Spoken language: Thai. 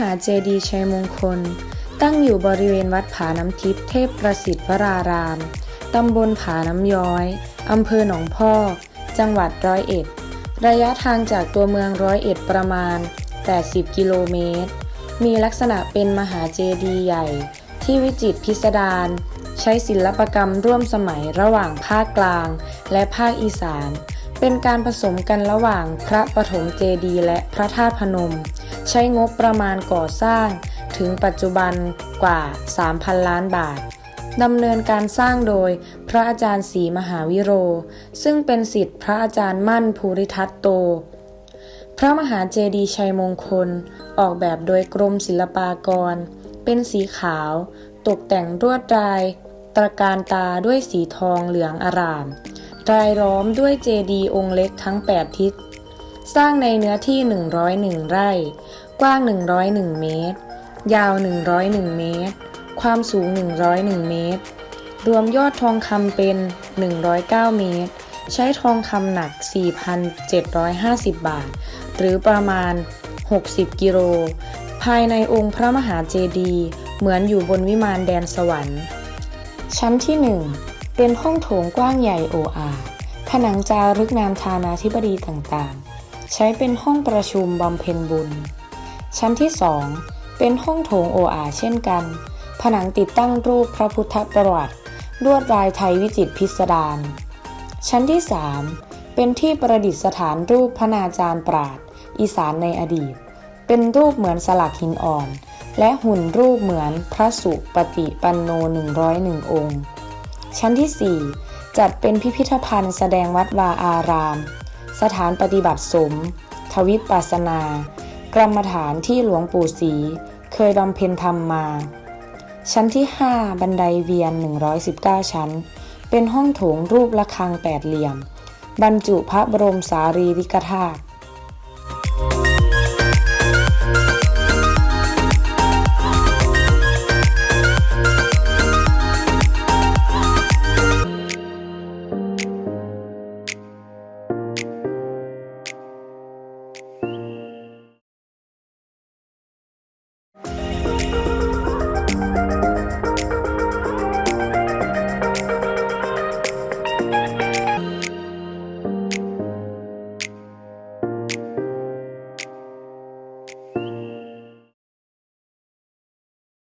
หาเจดีย์ชัยมงคล ตั้งอยู่บริเวณวัดผาน้ำทิพย์เทพประสิทธิ์วราราม ตำบลผาน้ำย้อย อำเภอหนองพอกจังหวัดร้อยเอ็ด ระยะทางจากตัวเมืองร้อยเอ็ดประมาณ 80 กิโลเมตร มีลักษณะเป็นมหาเจดีย์ใหญ่ ที่วิจิตรพิสดารใช้ศิลปกรรมร่วมสมัยระหว่างภาคกลาง และภาคอีสาน เป็นการผสมกันระหว่างพระปฐมเจดีย์และพระธาตุพนม ใช้งบประมาณก่อสร้างถึงปัจจุบันกว่า 3,000 ล้านบาทดำเนินการสร้างโดยพระอาจารย์ศรีมหาวิโร ซึ่งเป็นสิทธิพระอาจารย์มั่นภูริทัตโต พระมหาเจดีย์ชัยมงคล ออกแบบโดยกรมศิลปากร เป็นสีขาว ตกแต่งรวดลาย ตระการตาด้วยสีทองเหลืองอารามรายล้อมด้วยเจดีย์องค์เล็กทั้ง 8 ทิศ สร้างในเนื้อที่ 101 ไร่ กว้าง 101 เมตร ยาว 101 เมตร ความสูง 101 เมตร รวมยอดทองคำเป็น 109 เมตร ใช้ทองคำหนัก 4,750 บาท หรือประมาณ 60 กิโล ภายในองค์พระมหาเจดีย์เหมือนอยู่บนวิมานแดนสวรรค์ ชั้นที่ 1 เป็นห้องโถงกว้างใหญ่โออาผนังจารึกนามธานาธิบดีต่างๆ ใช้เป็นห้องประชุมบำเพ็ญบุญ ชั้นที่ 2 เป็นห้องโถงโออาเช่นกัน ผนังติดตั้งรูปพระพุทธประวัติลวดลายไทยวิจิตรพิสดารชั้นที่ 3 เป็นที่ประดิษฐานรูปพระนาจารย์ปราดอีสานในอดีต เป็นรูปเหมือนสลักหินอ่อน และหุ่นรูปเหมือนพระสุปฏิปันโน 101 องค์ ชั้นที่ 4 จัดเป็นพิพิธภัณฑ์แสดงวัดวาอาราม สถานปฏิบัติสม ทวิปัสสนา กรรมฐานที่หลวงปู่ศรีเคยบำเพ็ญธรรมมา ชั้นที่ 5 บันไดเวียน 119 ชั้น เป็นห้องโถงรูประฆังแปดเหลี่ยม บรรจุพระบรมสารีริกธาตุ